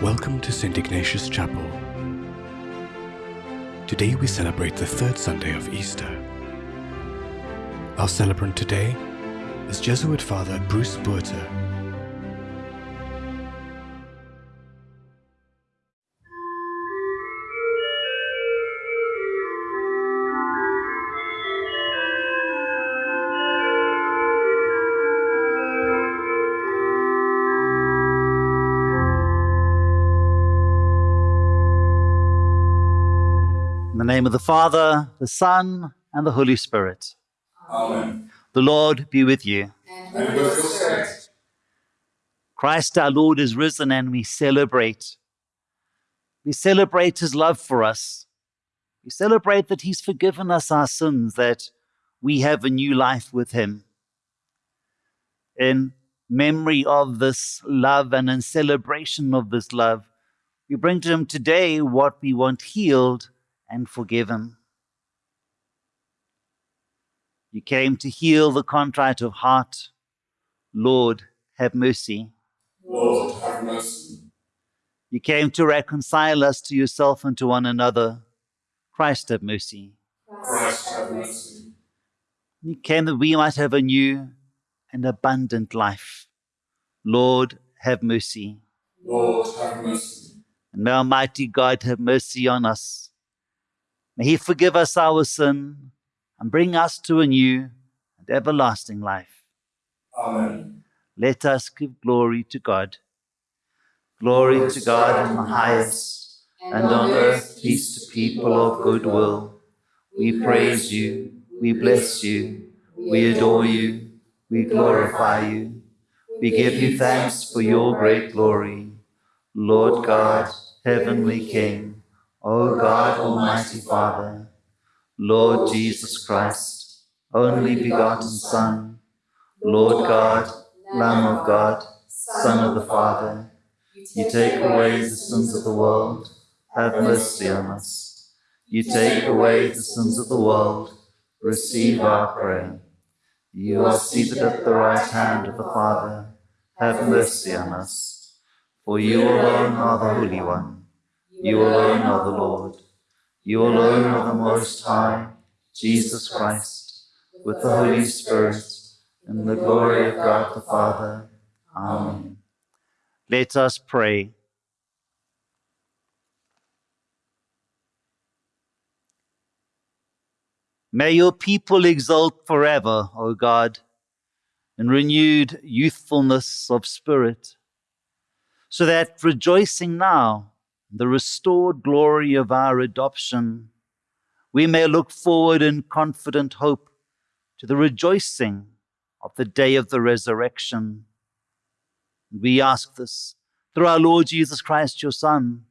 Welcome to St. Ignatius Chapel. Today we celebrate the third Sunday of Easter. Our celebrant today is Jesuit Father Bruce Buerter. Father, the Son, and the Holy Spirit. Amen. The Lord be with you. And with your spirit. Christ our Lord is risen and we celebrate. We celebrate his love for us. We celebrate that he's forgiven us our sins, that we have a new life with him. In memory of this love and in celebration of this love, we bring to him today what we want healed and forgiven. You came to heal the contrite of heart. Lord, have mercy. Lord, have mercy. You came to reconcile us to yourself and to one another. Christ, have mercy. Christ, have mercy. You came that we might have a new and abundant life. Lord, have mercy. Lord, have mercy. And may Almighty God have mercy on us. May He forgive us our sin and bring us to a new and everlasting life. Amen. Let us give glory to God. Glory to God in the highest, and on earth peace to people of good will. We praise you, we bless you, we adore you, we glorify you. We give you thanks for your great glory. Lord God, heavenly King, O God, Almighty Father, Lord Jesus Christ, only begotten Son, Lord God, Lamb of God, Son of the Father, you take away the sins of the world, have mercy on us. You take away the sins of the world, receive our prayer. You are seated at the right hand of the Father, have mercy on us. For you alone are the Holy One, you alone are the Lord, you alone are the Most High, Jesus Christ, with the Holy Spirit, in the glory of God the Father. Amen. Let us pray. May your people exult forever, O God, in renewed youthfulness of spirit, so that rejoicing now the restored glory of our adoption, we may look forward in confident hope to the rejoicing of the day of the resurrection. We ask this through our Lord Jesus Christ, your Son,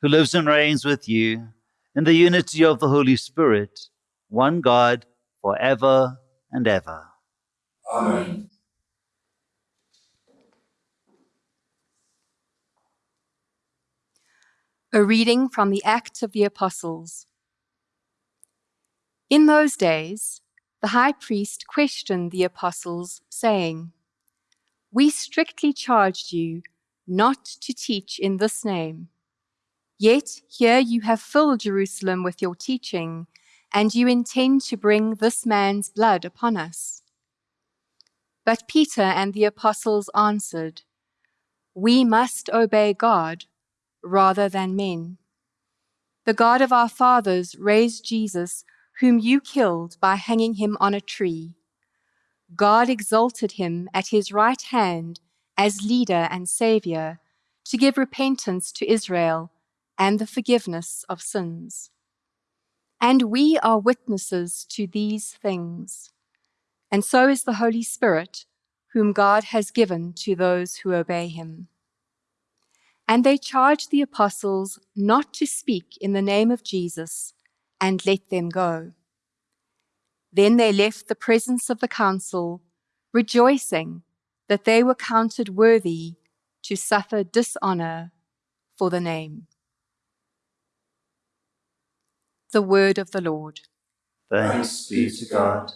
who lives and reigns with you in the unity of the Holy Spirit, one God, for ever and ever. Amen. A reading from the Acts of the Apostles. In those days, the high priest questioned the apostles, saying, We strictly charged you not to teach in this name. Yet here you have filled Jerusalem with your teaching, and you intend to bring this man's blood upon us. But Peter and the apostles answered, We must obey God rather than men. The God of our fathers raised Jesus, whom you killed by hanging him on a tree. God exalted him at his right hand as leader and savior to give repentance to Israel and the forgiveness of sins. And we are witnesses to these things. And so is the Holy Spirit, whom God has given to those who obey him. And they charged the apostles not to speak in the name of Jesus and let them go. Then they left the presence of the council, rejoicing that they were counted worthy to suffer dishonor for the name. The word of the Lord. Thanks be to God.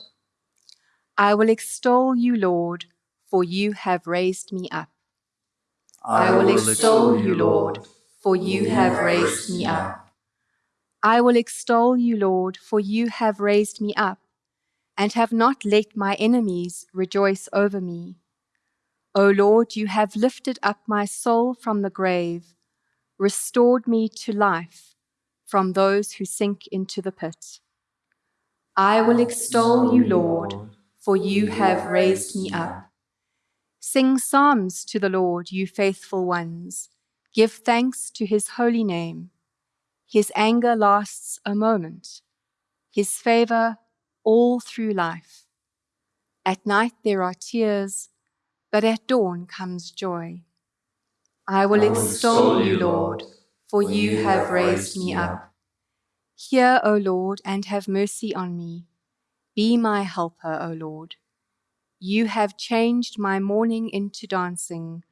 I will extol you, Lord, for you have raised me up. I will extol you, Lord, for you have raised me up. I will extol you, Lord, for you have raised me up, and have not let my enemies rejoice over me. O Lord, you have lifted up my soul from the grave, restored me to life from those who sink into the pit. I will extol you, Lord, for you have raised me up. Sing psalms to the Lord, you faithful ones. Give thanks to his holy name. His anger lasts a moment, his favor all through life. At night there are tears, but at dawn comes joy. I will extol you, Lord, for you have raised me up. Hear, O Lord, and have mercy on me. Be my helper, O Lord. You have changed my mourning into dancing.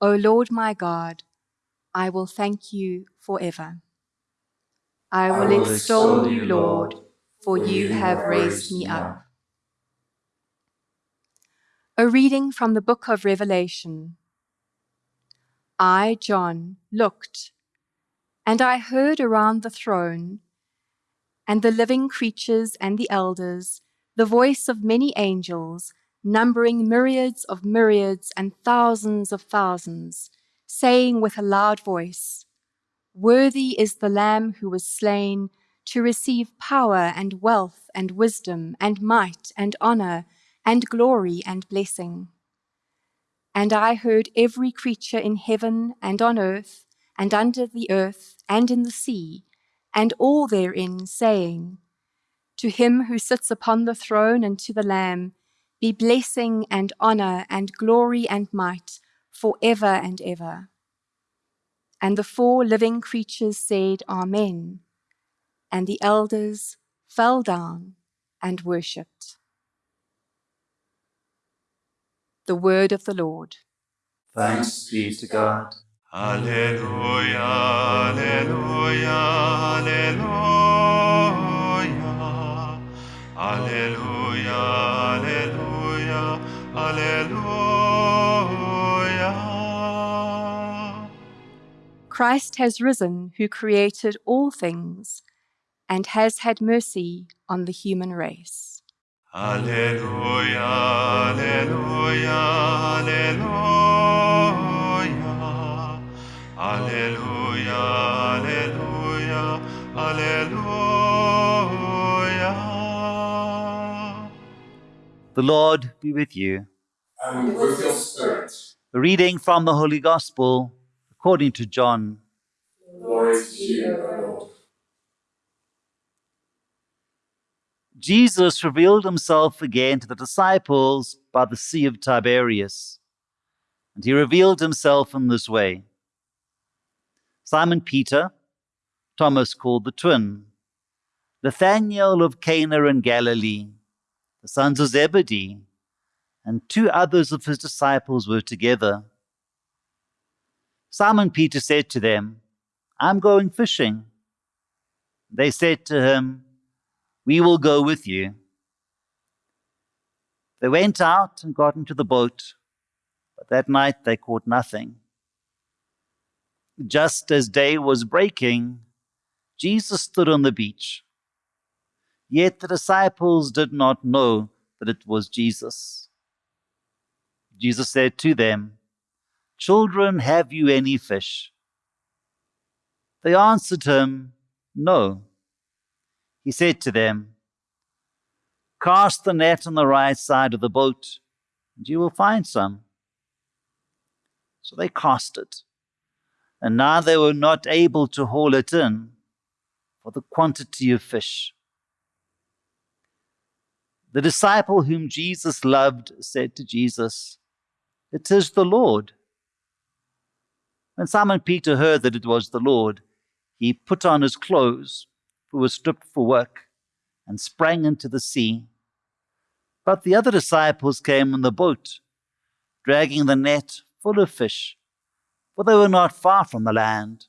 O Lord my God, I will thank you forever. I will extol you, Lord, for you have raised me up. A reading from the book of Revelation. I, John, looked, and I heard around the throne and the living creatures and the elders the voice of many angels, numbering myriads of myriads and thousands of thousands, saying with a loud voice, Worthy is the Lamb who was slain to receive power and wealth and wisdom and might and honor and glory and blessing. And I heard every creature in heaven and on earth and under the earth and in the sea, and all therein, saying, To him who sits upon the throne and to the Lamb be blessing and honor and glory and might for ever and ever. And the four living creatures said, Amen. And the elders fell down and worshipped. The word of the Lord. Thanks be to God. Alleluia, Alleluia, Alleluia. Alleluia. Christ has risen, who created all things, and has had mercy on the human race. Alleluia, Alleluia, Alleluia. Alleluia, Alleluia, Alleluia. The Lord be with you. And with your spirit, A reading from the Holy Gospel according to John. glory to you, Lord. Jesus revealed himself again to the disciples by the Sea of Tiberias. And he revealed himself in this way Simon Peter, Thomas called the twin, Nathanael of Cana in Galilee, the sons of Zebedee, and two others of his disciples were together. Simon Peter said to them, I'm going fishing. They said to him, We will go with you. They went out and got into the boat, but that night they caught nothing. Just as day was breaking, Jesus stood on the beach. Yet the disciples did not know that it was Jesus. Jesus said to them, Children, have you any fish? They answered him, No. He said to them, Cast the net on the right side of the boat, and you will find some. So they cast it, and now they were not able to haul it in for the quantity of fish. The disciple whom Jesus loved said to Jesus, It is the Lord. When Simon Peter heard that it was the Lord, he put on his clothes, he was stripped for work, and sprang into the sea. But the other disciples came in the boat, dragging the net full of fish, for they were not far from the land,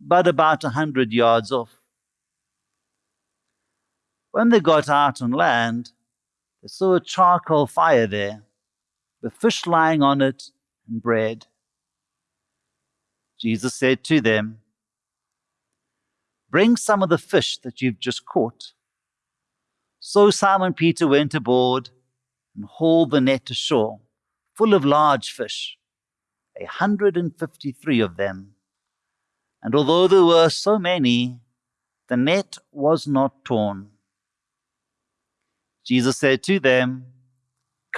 but about a hundred yards off. When they got out on land, they saw a charcoal fire there, with fish lying on it and bread. Jesus said to them, Bring some of the fish that you've just caught. So Simon Peter went aboard and hauled the net ashore, full of large fish, a hundred and fifty three of them. And although there were so many, the net was not torn. Jesus said to them,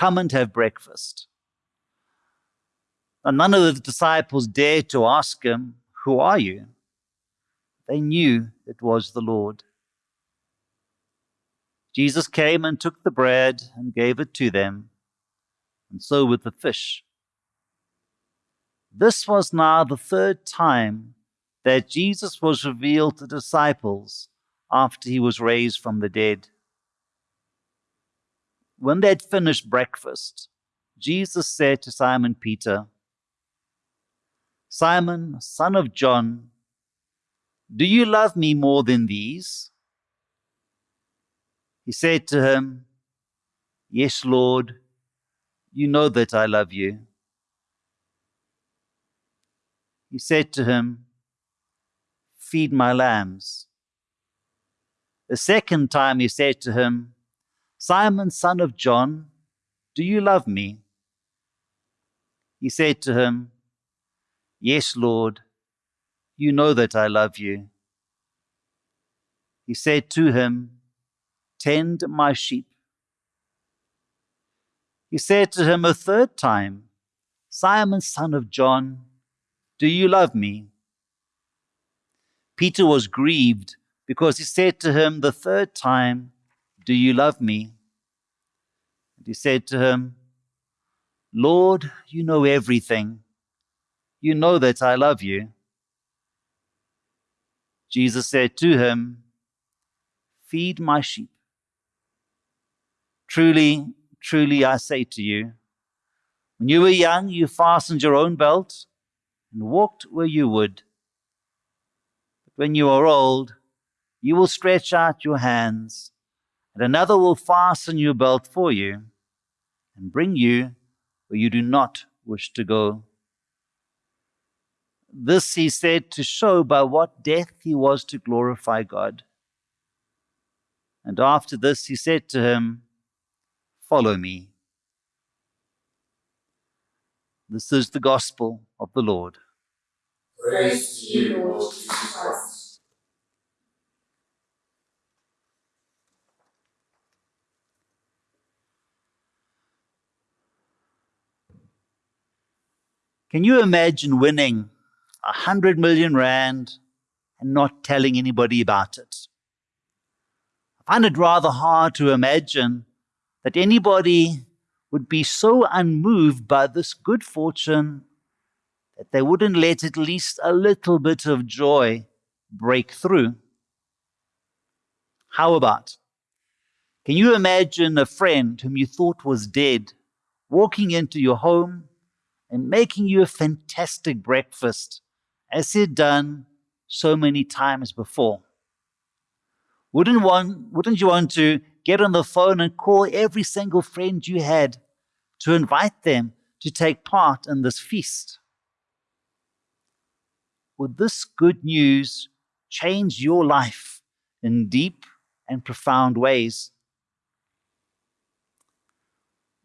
Come and have breakfast. And none of the disciples dared to ask him, Who are you? They knew it was the Lord. Jesus came and took the bread and gave it to them, and so with the fish. This was now the third time that Jesus was revealed to disciples after he was raised from the dead. When they had finished breakfast, Jesus said to Simon Peter, Simon, son of John, do you love me more than these? He said to him, Yes, Lord, you know that I love you. He said to him, Feed my lambs. A second time he said to him, Simon, son of John, do you love me? He said to him, Yes, Lord, you know that I love you. He said to him, Tend my sheep. He said to him a third time, Simon, son of John, do you love me? Peter was grieved because he said to him the third time, Do you love me? And he said to him, Lord, you know everything. You know that I love you. Jesus said to him, Feed my sheep. Truly, truly, I say to you, when you were young, you fastened your own belt and walked where you would. But when you are old, you will stretch out your hands, and another will fasten your belt for you and bring you where you do not wish to go. This he said to show by what death he was to glorify God. And after this he said to him, Follow me. This is the gospel of the Lord. Praise to you, Lord Jesus Christ. Can you imagine winning a hundred million rand and not telling anybody about it? I find it rather hard to imagine that anybody would be so unmoved by this good fortune that they wouldn't let at least a little bit of joy break through. How about? Can you imagine a friend whom you thought was dead walking into your home and making you a fantastic breakfast as he'd done so many times before? Wouldn't, one, wouldn't you want to get on the phone and call every single friend you had to invite them to take part in this feast? Would this good news change your life in deep and profound ways?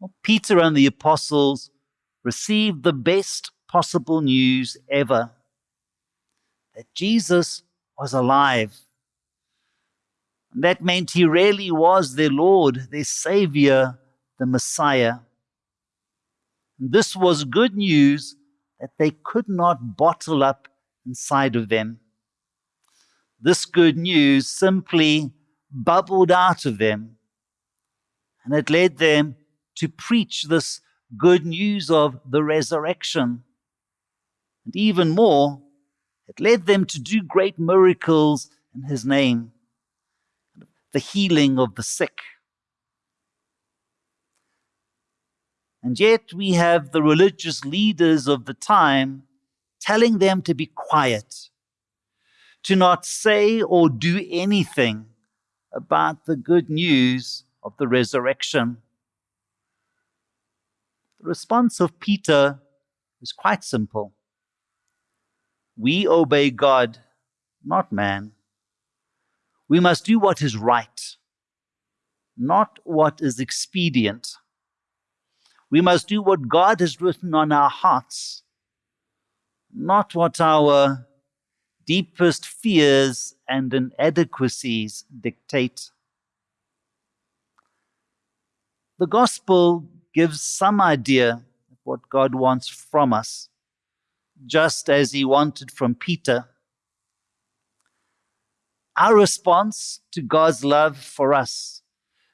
Well, Peter and the apostles received the best possible news ever that Jesus was alive. And that meant he really was their Lord, their Savior, the Messiah. And this was good news that they could not bottle up inside of them. This good news simply bubbled out of them, and it led them to preach this good news of the resurrection. And even more, it led them to do great miracles in his name, the healing of the sick. And yet we have the religious leaders of the time telling them to be quiet, to not say or do anything about the good news of the resurrection. The response of Peter is quite simple. We obey God, not man. We must do what is right, not what is expedient. We must do what God has written on our hearts, not what our deepest fears and inadequacies dictate. The gospel gives some idea of what God wants from us, just as he wanted from Peter. Our response to God's love for us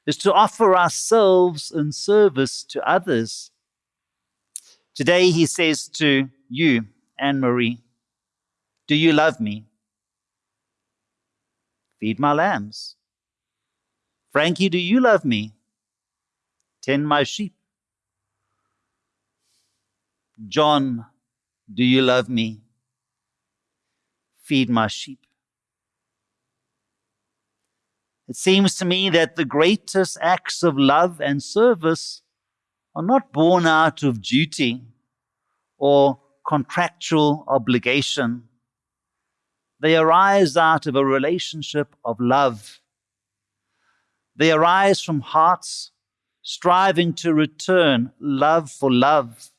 is to offer ourselves in service to others. Today, he says to you, Anne Marie, Do you love me? Feed my lambs. Frankie, do you love me? Tend my sheep. John, do you love me? Feed my sheep. It seems to me that the greatest acts of love and service are not born out of duty or contractual obligation. They arise out of a relationship of love. They arise from hearts striving to return love for love,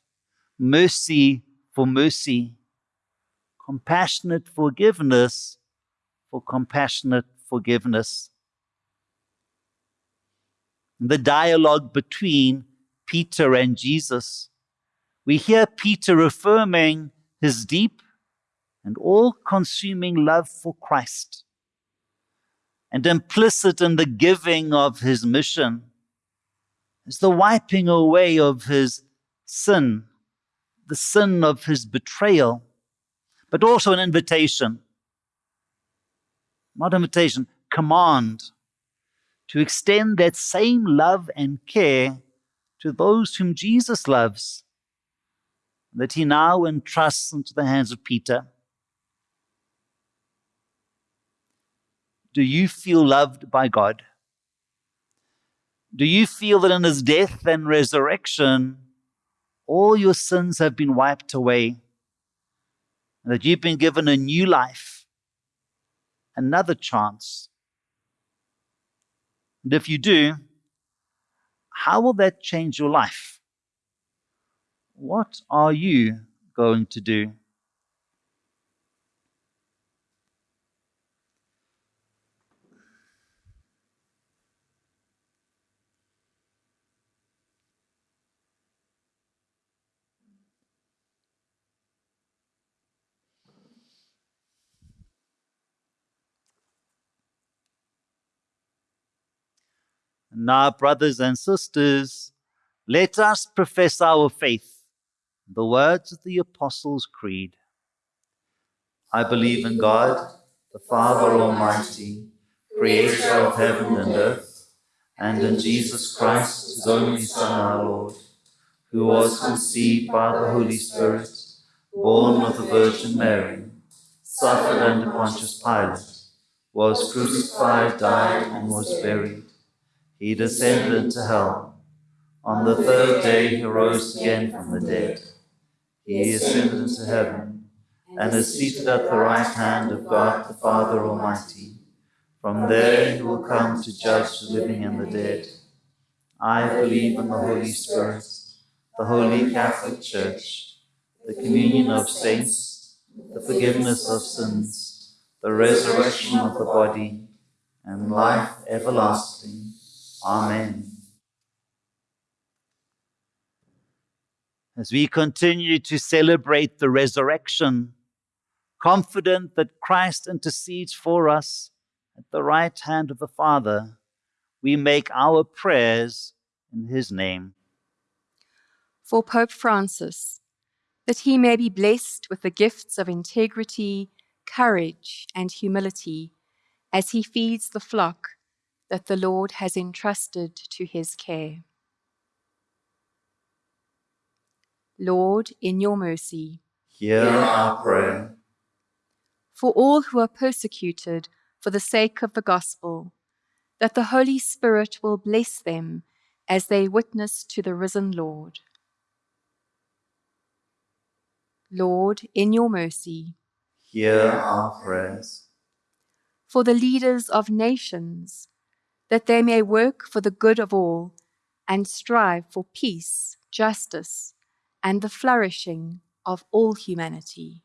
mercy for mercy, compassionate forgiveness for compassionate forgiveness In the dialogue between Peter and Jesus, we hear Peter affirming his deep and all consuming love for Christ. And implicit in the giving of his mission is the wiping away of his sin, the sin of his betrayal, but also an invitation. Not invitation, command to extend that same love and care to those whom Jesus loves, that he now entrusts into the hands of Peter. Do you feel loved by God? Do you feel that in his death and resurrection, all your sins have been wiped away? And that you've been given a new life, another chance and if you do, how will that change your life? What are you going to do? Now, brothers and sisters, let us profess our faith. in The words of the Apostles' Creed. I believe in God, the Father Almighty, creator of heaven and earth, and in Jesus Christ, his only Son, our Lord, who was conceived by the Holy Spirit, born of the Virgin Mary, suffered under Pontius Pilate, was crucified, died, and was buried he descended into hell. On the third day he rose again from the dead. He ascended into heaven and is seated at the right hand of God the Father Almighty. From there he will come to judge the living and the dead. I believe in the Holy Spirit, the Holy Catholic Church, the communion of saints, the forgiveness of sins, the resurrection of the body, and life everlasting. Amen. As we continue to celebrate the resurrection, confident that Christ intercedes for us at the right hand of the Father, we make our prayers in his name. For Pope Francis, that he may be blessed with the gifts of integrity, courage, and humility as he feeds the flock that the Lord has entrusted to his care. Lord, in your mercy, hear our prayer. For all who are persecuted for the sake of the gospel, that the Holy Spirit will bless them as they witness to the risen Lord. Lord, in your mercy, Hear our prayers. For the leaders of nations, that they may work for the good of all and strive for peace, justice, and the flourishing of all humanity.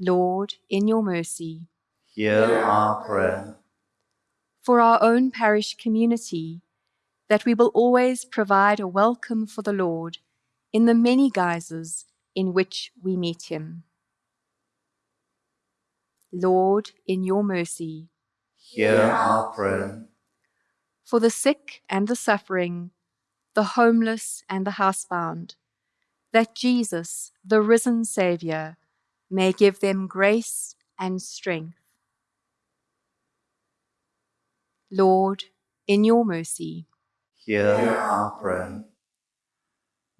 Lord, in your mercy, Hear our prayer. for our own parish community, that we will always provide a welcome for the Lord in the many guises in which we meet him. Lord, in your mercy, Hear our prayer. for the sick and the suffering, the homeless and the housebound, that Jesus, the risen Saviour, may give them grace and strength. Lord, in your mercy, Hear our prayer.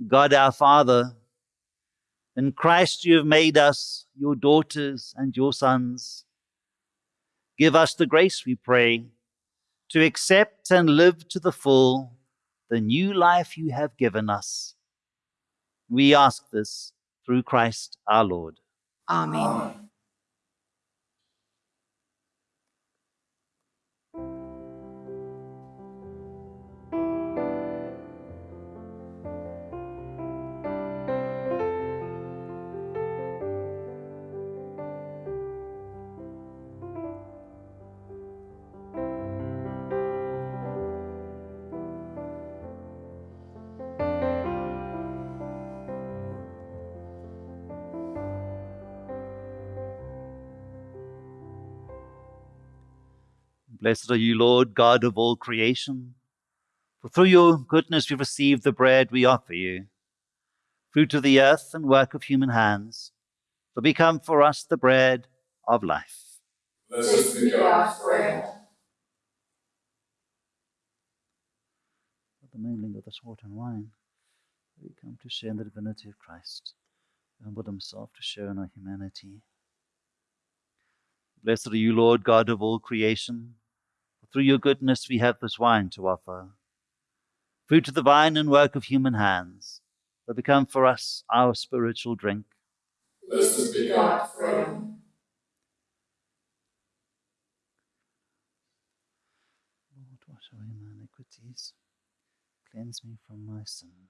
God our Father, in Christ you have made us your daughters and your sons. Give us the grace, we pray, to accept and live to the full the new life you have given us. We ask this through Christ our Lord. Amen. Blessed are you, Lord, God of all creation. For through your goodness we've received the bread we offer you, fruit of the earth and work of human hands, to become for us the bread of life. Blessed be God's prayer. the mingling of this water and wine, we come to share in the divinity of Christ, who humbled himself to share in our humanity. Blessed are you, Lord God of all creation. Through your goodness we have this wine to offer, fruit of the vine and work of human hands, that become for us our spiritual drink. Blessed be God's prayer. Lord, wash away my iniquities, cleanse me from my sin.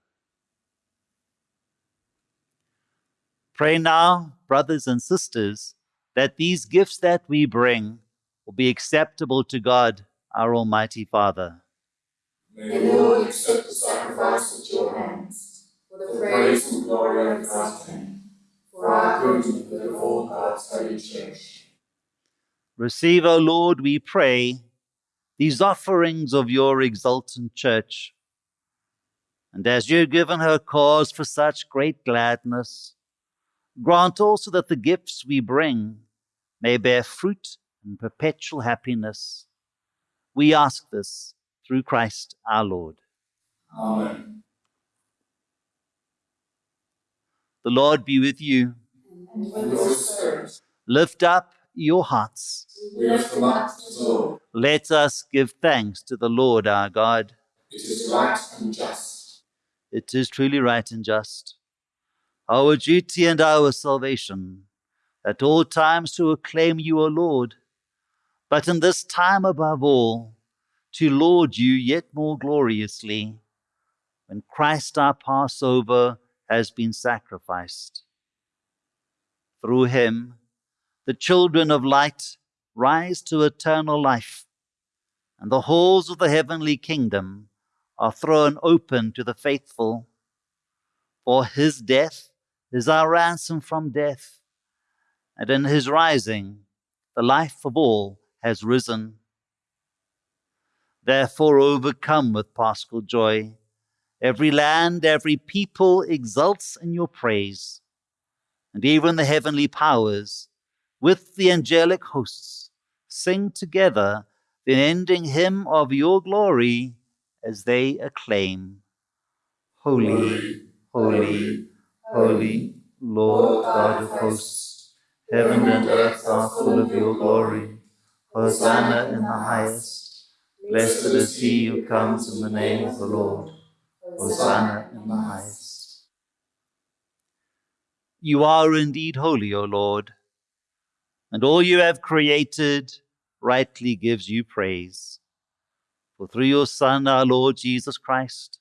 Pray now, brothers and sisters, that these gifts that we bring will be acceptable to God, our Almighty Father. May the Lord accept the sacrifice at your hands, for the praise and glory of God's name, for our good and good of all God's holy church. Receive, O Lord, we pray, these offerings of your exultant church. And as you have given her cause for such great gladness, grant also that the gifts we bring may bear fruit and perpetual happiness. We ask this through Christ our Lord. Amen. The Lord be with you. And with your spirit, Lift up your hearts. we lift them up to the Lord. Let us give thanks to the Lord our God. It is right and just. It is truly right and just, our duty and our salvation, at all times to acclaim you, O Lord, but in this time above all, to laud you yet more gloriously, when Christ our Passover has been sacrificed. Through him, the children of light rise to eternal life, and the halls of the heavenly kingdom are thrown open to the faithful. For his death is our ransom from death, and in his rising, the life of all has risen. Therefore, overcome with paschal joy, every land, every people exults in your praise, and even the heavenly powers, with the angelic hosts, sing together the ending hymn of your glory as they acclaim Holy, holy, holy, Lord God of hosts, heaven and earth are full of your glory. Hosanna in the highest. Blessed is he who comes in the name of the Lord. Hosanna in the highest. You are indeed holy, O Lord, and all you have created rightly gives you praise. For through your Son, our Lord Jesus Christ,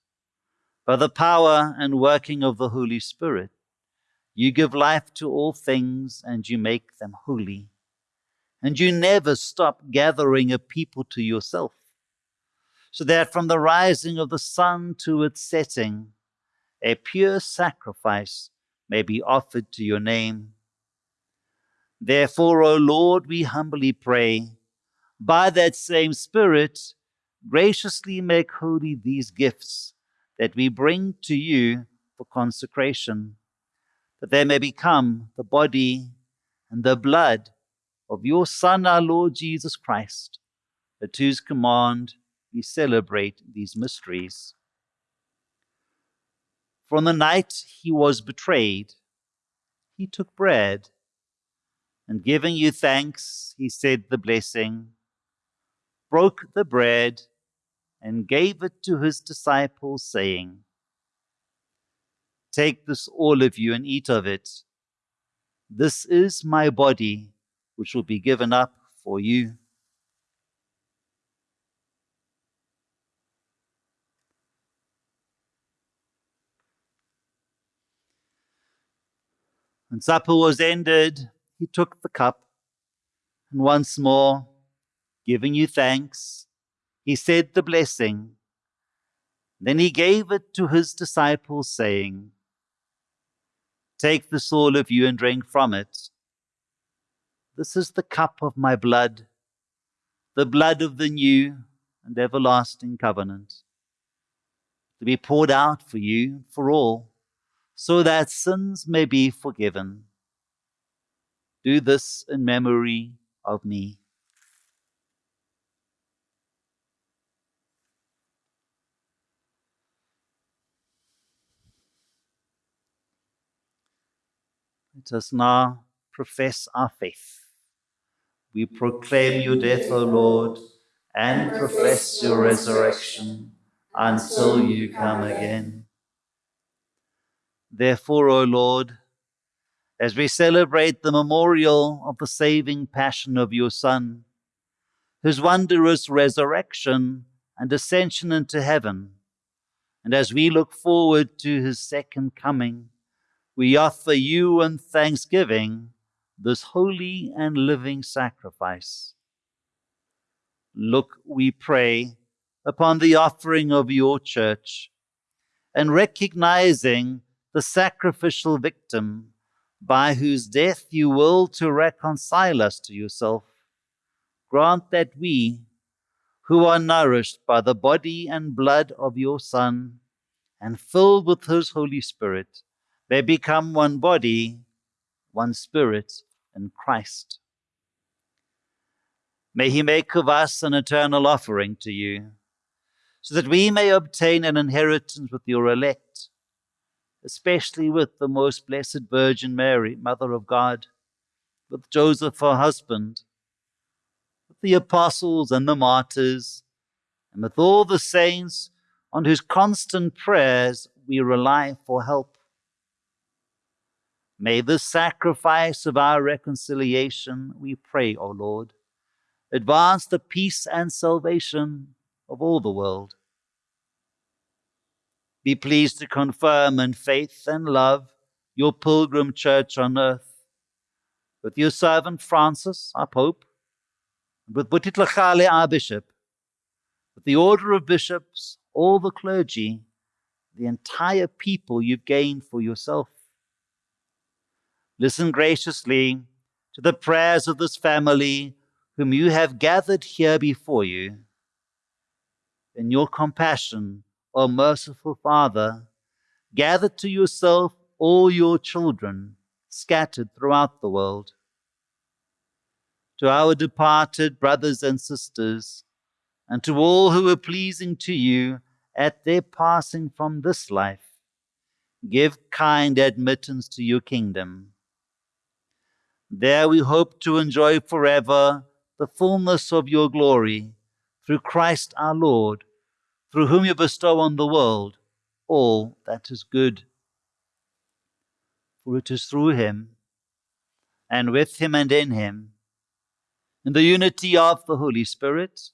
by the power and working of the Holy Spirit, you give life to all things and you make them holy. And you never stop gathering a people to yourself, so that from the rising of the sun to its setting, a pure sacrifice may be offered to your name. Therefore, O Lord, we humbly pray, by that same Spirit, graciously make holy these gifts that we bring to you for consecration, that they may become the body and the blood of your Son, our Lord Jesus Christ, at whose command we celebrate these mysteries. From the night he was betrayed, he took bread, and giving you thanks, he said the blessing, broke the bread, and gave it to his disciples, saying, Take this, all of you, and eat of it. This is my body, which will be given up for you. When supper was ended, he took the cup, and once more, giving you thanks, he said the blessing. Then he gave it to his disciples, saying, Take this, all of you, and drink from it. This is the cup of my blood, the blood of the new and everlasting covenant, to be poured out for you, for all, so that sins may be forgiven. Do this in memory of me. Let us now profess our faith. We proclaim your death, O Lord, and profess your resurrection until you come again. Therefore, O Lord, as we celebrate the memorial of the saving passion of your Son, whose wondrous resurrection and ascension into heaven, and as we look forward to his second coming, we offer you in thanksgiving this holy and living sacrifice. Look, we pray, upon the offering of your church, and recognizing the sacrificial victim by whose death you will to reconcile us to yourself, grant that we, who are nourished by the body and blood of your Son, and filled with his Holy Spirit, may become one body, one spirit in Christ. May he make of us an eternal offering to you, so that we may obtain an inheritance with your elect, especially with the most blessed Virgin Mary, Mother of God, with Joseph her husband, with the apostles and the martyrs, and with all the saints on whose constant prayers we rely for help. May the sacrifice of our reconciliation, we pray, O Lord, advance the peace and salvation of all the world. Be pleased to confirm in faith and love your pilgrim church on earth, with your servant Francis, our Pope, and with Buti Tlhagale, our Bishop, with the order of bishops, all the clergy, the entire people you've gained for yourself. Listen graciously to the prayers of this family whom you have gathered here before you. In your compassion, O merciful Father, gather to yourself all your children scattered throughout the world. To our departed brothers and sisters, and to all who are pleasing to you at their passing from this life, give kind admittance to your kingdom there we hope to enjoy forever the fullness of your glory through Christ our Lord, through whom you bestow on the world all that is good. for it is through him, and with him and in him, in the unity of the Holy Spirit,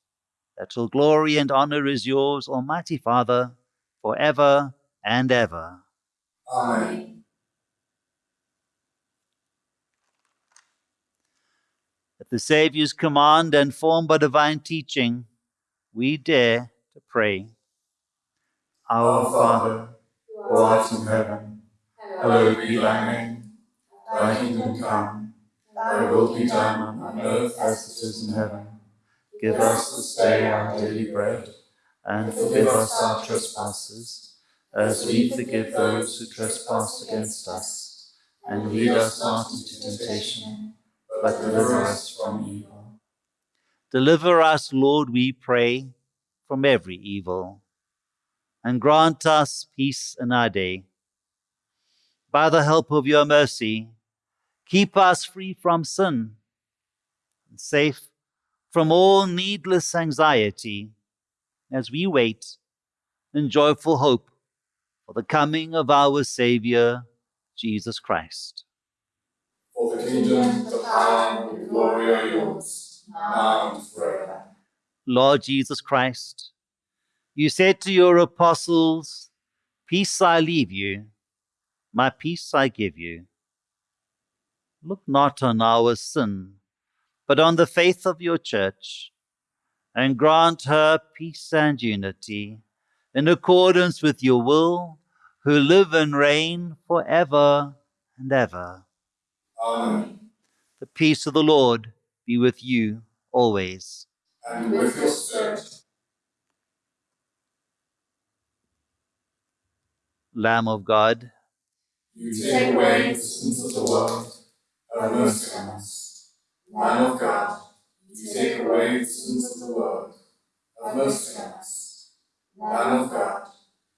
that all glory and honor is yours, Almighty Father, for ever and ever. Amen. At the Saviour's command and formed by divine teaching, we dare to pray. Our Father, who art in heaven, hallowed be thy name. Thy kingdom come, thy will be done on earth as it is in heaven. Give us this day our daily bread, and forgive us our trespasses, as we forgive those who trespass against us. And lead us not into temptation, but deliver us from evil. Deliver us, Lord, we pray, from every evil, and grant us peace in our day. By the help of your mercy, keep us free from sin and safe from all needless anxiety as we wait in joyful hope for the coming of our Savior, Jesus Christ. For the kingdom, the power, and the glory are yours, now and forever. Lord Jesus Christ, you said to your apostles, Peace I leave you, my peace I give you. Look not on our sin, but on the faith of your church, and grant her peace and unity in accordance with your will, who live and reign for ever and ever. Amen. The peace of the Lord be with you always. And with your spirit, Lamb of God, you take away the sins of the world. Have mercy on us. Lamb of God, you take away the sins of the world. Have mercy on us. Lamb of God,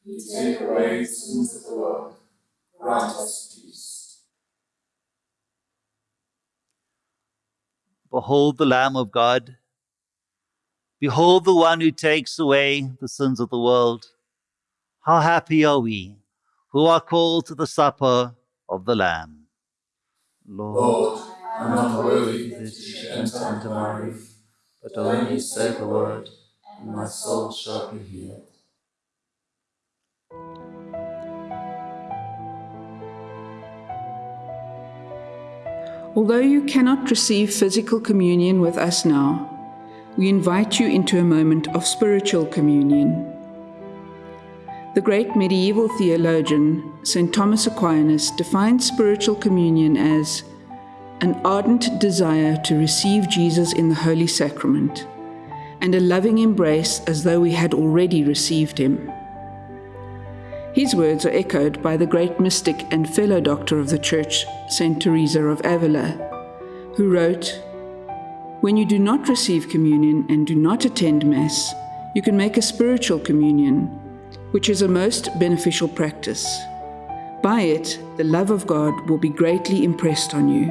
you take away the sins of the world. Grant us peace. Behold the Lamb of God. Behold the one who takes away the sins of the world. How happy are we who are called to the supper of the Lamb. Lord, Lord, I am not worthy that you should enter under my roof, but only say the word, and my soul shall be healed. Although you cannot receive physical communion with us now, we invite you into a moment of spiritual communion. The great medieval theologian, St. Thomas Aquinas, defined spiritual communion as an ardent desire to receive Jesus in the Holy Sacrament and a loving embrace as though we had already received him. His words are echoed by the great mystic and fellow doctor of the Church, St. Teresa of Avila, who wrote, When you do not receive communion and do not attend Mass, you can make a spiritual communion, which is a most beneficial practice. By it, the love of God will be greatly impressed on you.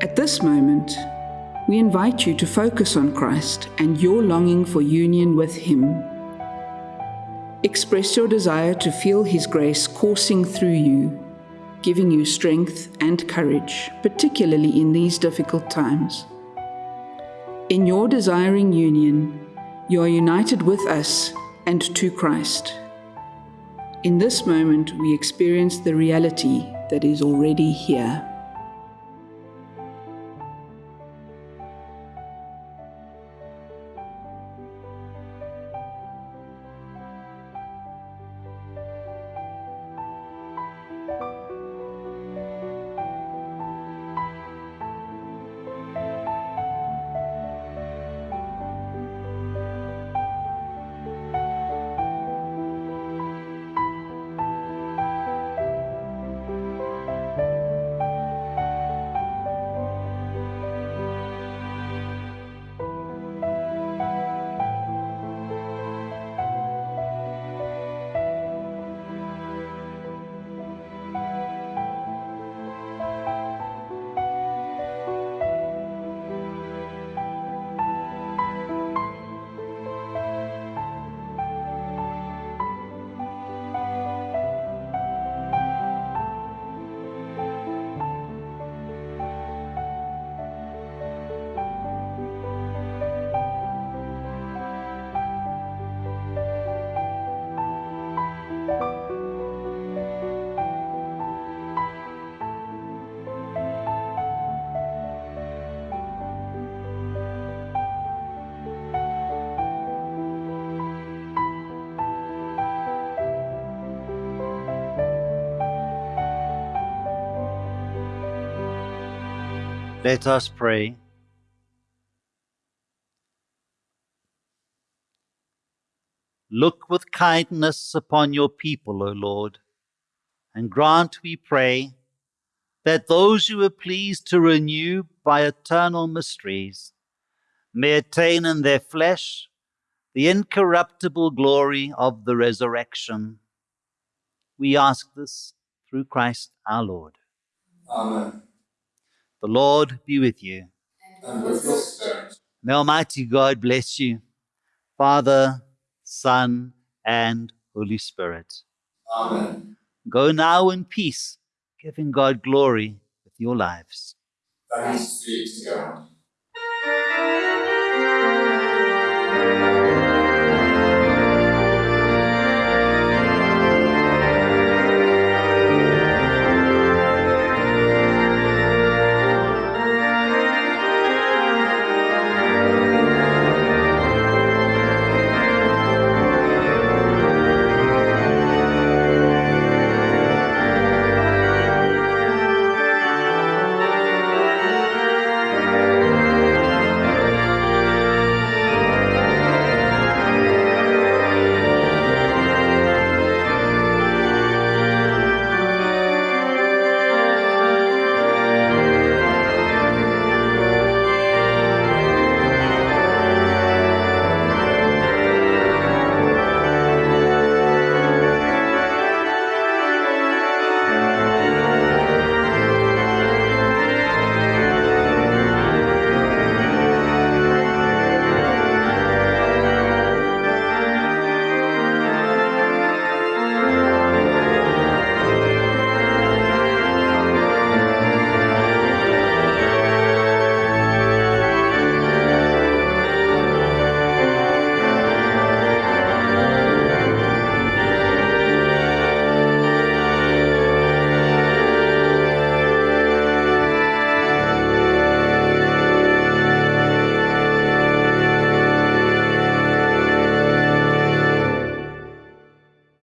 At this moment, we invite you to focus on Christ and your longing for union with Him. Express your desire to feel His grace coursing through you, giving you strength and courage, particularly in these difficult times. In your desiring union, you are united with us and to Christ. In this moment, we experience the reality that is already here. Let us pray. Look with kindness upon your people, O Lord, and grant, we pray, that those you are pleased to renew by eternal mysteries may attain in their flesh the incorruptible glory of the resurrection. We ask this through Christ our Lord. Amen. The Lord be with you. And with your spirit. May Almighty God bless you, Father, Son, and Holy Spirit. Amen. Go now in peace, giving God glory with your lives. Thanks be to God.